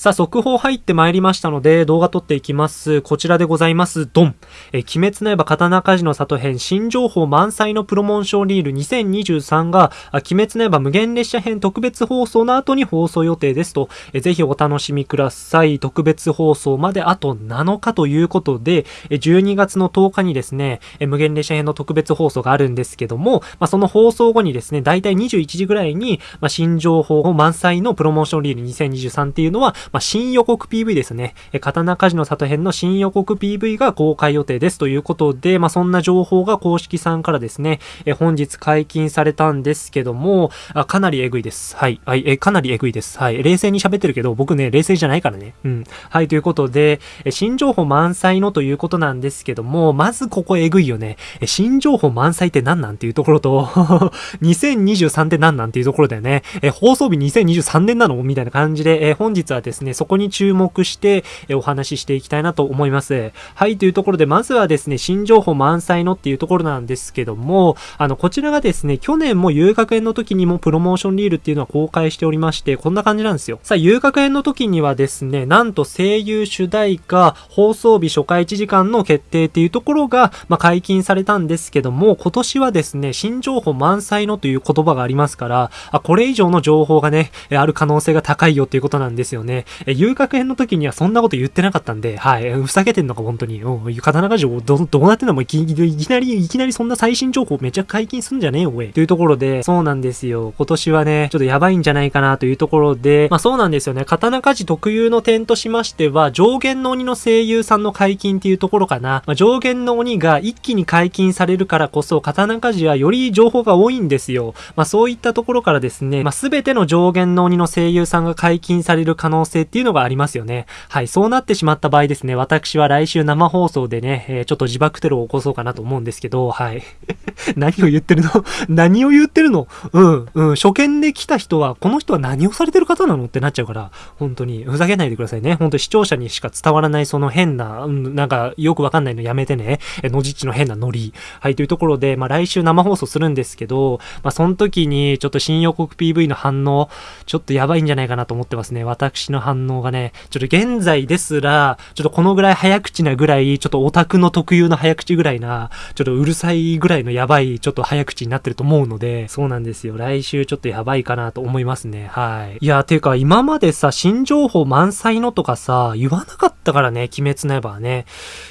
さあ、速報入ってまいりましたので、動画撮っていきます。こちらでございます。ドン。え、鬼滅の刃刀鍛冶の里編新情報満載のプロモーションリール2023が、鬼滅の刃無限列車編特別放送の後に放送予定ですと、えぜひお楽しみください。特別放送まであと7日ということで、え12月の10日にですね、え無限列車編の特別放送があるんですけども、まあ、その放送後にですね、だいたい21時ぐらいに、まあ、新情報満載のプロモーションリール2023っていうのは、まあ、新予告 PV ですね。刀鍛冶の里編の新予告 PV が公開予定ですということで、まあ、そんな情報が公式さんからですね、え本日解禁されたんですけども、あかなりえぐいです。はい。はい、えかなりえぐいです。はい。冷静に喋ってるけど、僕ね、冷静じゃないからね。うん。はい、ということで、え新情報満載のということなんですけども、まずここえぐいよね。え新情報満載って何なんていうところと 2023って何なんていうところだよね。え放送日2023年なの？みたいな感じで、え本日はですね、ねそこに注目して、お話ししていきたいなと思います。はい、というところで、まずはですね、新情報満載のっていうところなんですけども、あの、こちらがですね、去年も遊学園の時にもプロモーションリールっていうのは公開しておりまして、こんな感じなんですよ。さあ、遊学園の時にはですね、なんと声優主題歌、放送日初回1時間の決定っていうところが、まあ、解禁されたんですけども、今年はですね、新情報満載のという言葉がありますから、あ、これ以上の情報がね、ある可能性が高いよっていうことなんですよね。え、遊学編の時にはそんなこと言ってなかったんで、はい、ふざけてんのか本当に。うん、刀鍛冶ど、どうなってんのもいきいきなり、いきなりそんな最新情報めちゃ解禁すんじゃねえよ、おい。というところで、そうなんですよ。今年はね、ちょっとやばいんじゃないかなというところで、まあそうなんですよね。刀鍛冶特有の点としましては、上限の鬼の声優さんの解禁っていうところかな。まあ、上限の鬼が一気に解禁されるからこそ、刀鍛冶はより情報が多いんですよ。まあそういったところからですね、まあ全ての上限の鬼の声優さんが解禁される可能性っていうのがありますよね。はい、そうなってしまった場合ですね、私は来週生放送でね、えー、ちょっと自爆テロを起こそうかなと思うんですけど、はい。何を言ってるの？何を言ってるの？うん、うん、初見で来た人は、この人は何をされてる方なのってなっちゃうから、本当に、ふざけないでくださいね。本当視聴者にしか伝わらないその変な、うん、なんか、よくわかんないのやめてね。え、のじっちの変なノリ。はい、というところで、まあ来週生放送するんですけど、まあその時に、ちょっと新予告 PV の反応、ちょっとやばいんじゃないかなと思ってますね。私の反反応がね、ちょっと現在ですら、ちょっとこのぐらい早口なぐらい、ちょっとオタクの特有の早口ぐらいな、ちょっとうるさいぐらいのやばい、ちょっと早口になってると思うので、そうなんですよ。来週ちょっとやばいかなと思いますね。はい。いや、ていうか今までさ、新情報満載のとかさ、言わなかったからね、鬼滅の刃はね。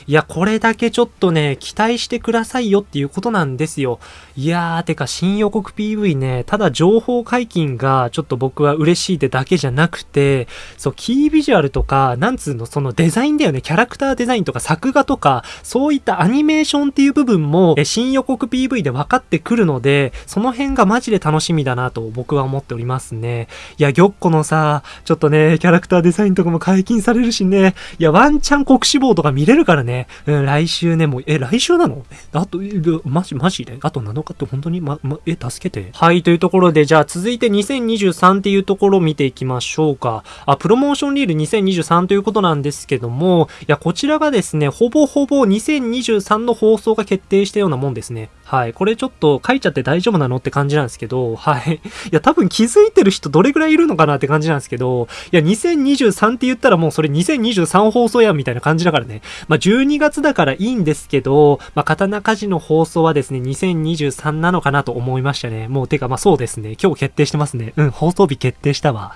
いや、これだけちょっとね、期待してくださいよっていうことなんですよ。いやー、てか新予告 PV ね、ただ情報解禁がちょっと僕は嬉しいってだけじゃなくて、そう、キービジュアルとか、なんつうの、そのデザインだよね、キャラクターデザインとか作画とか、そういったアニメーションっていう部分も、新予告 PV で分かってくるので、その辺がマジで楽しみだなと僕は思っておりますね。いや、玉子のさ、ちょっとね、キャラクターデザインとかも解禁されるしね、いや、ワンチャン国志望とか見れるからね、うん、来週ね、もう、え、来週なの？あと、マジ、マジで？あと7日って本当に？ま、ま、え、助けて。はい、というところで、じゃあ続いて2023っていうところを見ていきましょうか。あ、プロモーションリール2023ということなんですけども、いや、こちらがですね、ほぼほぼ2023の放送が決定したようなもんですね。はい。これちょっと書いちゃって大丈夫なのって感じなんですけど、はい。いや、多分気づいてる人どれぐらいいるのかなって感じなんですけど、いや、2023って言ったらもうそれ2023放送やんみたいな感じだからね。まあ、12月だからいいんですけど、まあ、刀鍛冶の放送はですね、2023なのかなと思いましたね。もう、てか、まあ、そうですね。今日決定してますね。うん、放送日決定したわ。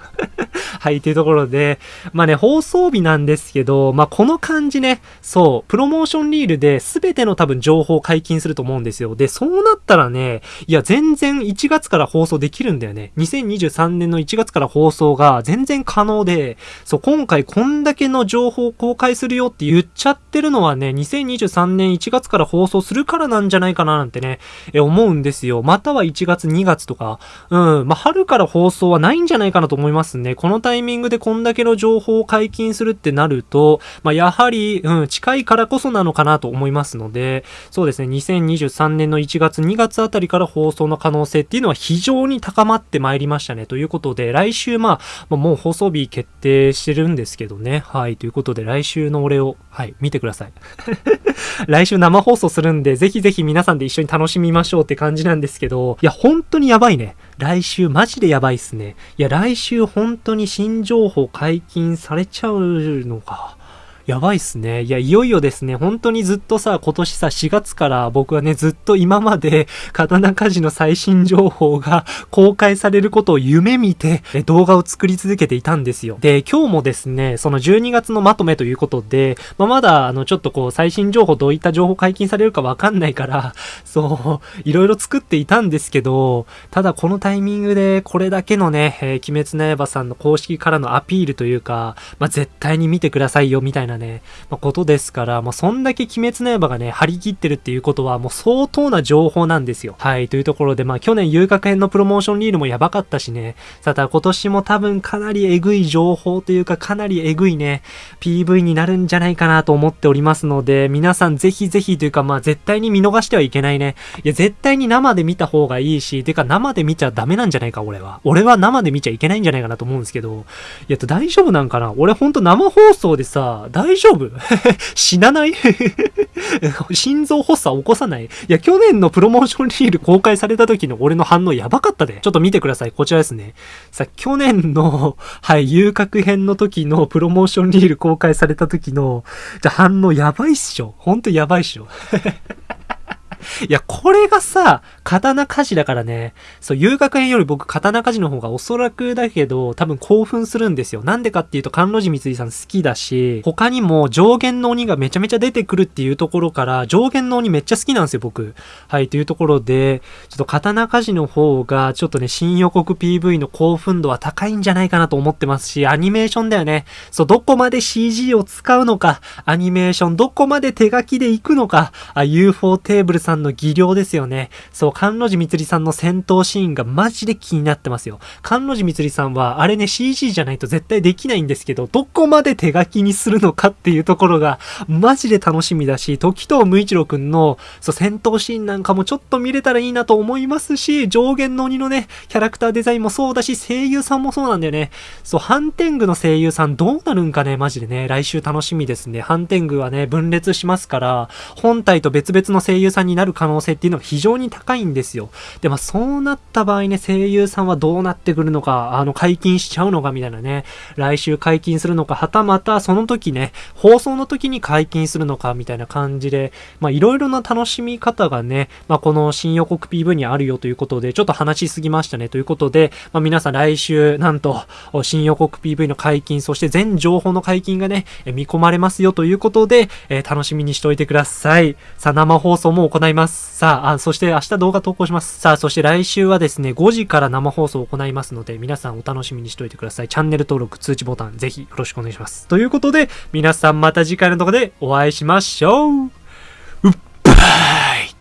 はい、というところで、まあね、放送日なんですけど、まあこの感じね、そう、プロモーションリールで全ての多分情報を解禁すると思うんですよ。で、そうなったらね、いや、全然1月から放送できるんだよね。2023年の1月から放送が全然可能で、そう、今回こんだけの情報を公開するよって言っちゃってるのはね、2023年1月から放送するからなんじゃないかななんてね、え、思うんですよ。または1月2月とか、うん、まあ春から放送はないんじゃないかなと思いますね。このタイミングでこんだけの情報を解禁するってなると、まあ、やはり、うん、近いからこそなのかなと思いますので、そうですね、2023年のの1月、2月あたりから放送の可能性っていうのは非常に高まってまいりましたね。ということで、来週、まあ、もう放送日決定してるんですけどね。はい。ということで、来週の俺を、はい、見てください。来週生放送するんで、ぜひぜひ皆さんで一緒に楽しみましょうって感じなんですけど、いや、本当にやばいね。来週マジでやばいっすね。いや、来週本当に新情報解禁されちゃうのか。やばいっすね。いや、いよいよですね、本当にずっとさ、今年さ、4月から僕はね、ずっと今まで、刀鍛冶の最新情報が公開されることを夢見て、動画を作り続けていたんですよ。で、今日もですね、その12月のまとめということで、まあ、まだ、あの、ちょっとこう、最新情報どういった情報解禁されるかわかんないから、そう、いろいろ作っていたんですけど、ただこのタイミングで、これだけのね、えー、鬼滅の刃さんの公式からのアピールというか、まあ、絶対に見てくださいよ、みたいななね、まあ、ことですから、まあ、そんだけ鬼滅の刃がね、張り切ってるっていうことは、もう相当な情報なんですよ。はい、というところで、まあ、去年遊楽編のプロモーションリールもやばかったしね、さた今年も多分かなりえぐい情報というか、かなりえぐいね、PV になるんじゃないかなと思っておりますので、皆さんぜひぜひというか、まあ、絶対に見逃してはいけないね。いや、絶対に生で見た方がいいし、てか生で見ちゃダメなんじゃないか、俺は。俺は生で見ちゃいけないんじゃないかなと思うんですけど、いや、大丈夫なんかな？俺ほんと生放送でさ、大丈夫？死なない？心臓発作起こさない？いや、去年のプロモーションリール公開された時の俺の反応やばかったで。ちょっと見てください。こちらですね。さ、去年の、はい、遊郭編の時のプロモーションリール公開された時の、じゃ、反応やばいっしょ。ほんとやばいっしょ。いや、これがさ、刀鍛冶だからね、そう、遊楽編より僕、刀鍛冶の方がおそらくだけど、多分興奮するんですよ。なんでかっていうと、甘露寺光さん好きだし、他にも上限の鬼がめちゃめちゃ出てくるっていうところから、上限の鬼めっちゃ好きなんですよ、僕。はい、というところで、ちょっと刀鍛冶の方が、ちょっとね、新予告 PV の興奮度は高いんじゃないかなと思ってますし、アニメーションだよね。そう、どこまで CG を使うのか、アニメーションどこまで手書きで行くのか、あ、UFO テーブルさんさんの技量ですよね。そう、甘露寺みつりさんの戦闘シーンがマジで気になってますよ。甘露寺みつりさんは、あれね、CG じゃないと絶対できないんですけど、どこまで手書きにするのかっていうところが、マジで楽しみだし、時藤無一郎くんの、そう、戦闘シーンなんかもちょっと見れたらいいなと思いますし、上限の鬼のね、キャラクターデザインもそうだし、声優さんもそうなんだよね。そう、ハンテングの声優さんどうなるんかね、マジでね、来週楽しみですね。ハンテングはね、分裂しますから、本体と別々の声優さんになる可能性っていうのが非常に高いんですよ。で、まあそうなった場合ね、声優さんはどうなってくるのか、あの、解禁しちゃうのかみたいなね、来週解禁するのか、はたまたその時ね、放送の時に解禁するのかみたいな感じで、まあいろいろな楽しみ方がね、まあこの新予告 PV にあるよということで、ちょっと話しすぎましたねということで、まあ皆さん来週、なんと、新予告 PV の解禁、そして全情報の解禁がね、見込まれますよということで、えー、楽しみにしておいてください。さあ、生放送も行いいます。さあ、あそして明日動画投稿します。さあ、そして来週はですね、5時から生放送を行いますので、皆さんお楽しみにしておいてください。チャンネル登録、通知ボタン、ぜひよろしくお願いします。ということで、皆さんまた次回の動画でお会いしましょう。うっばー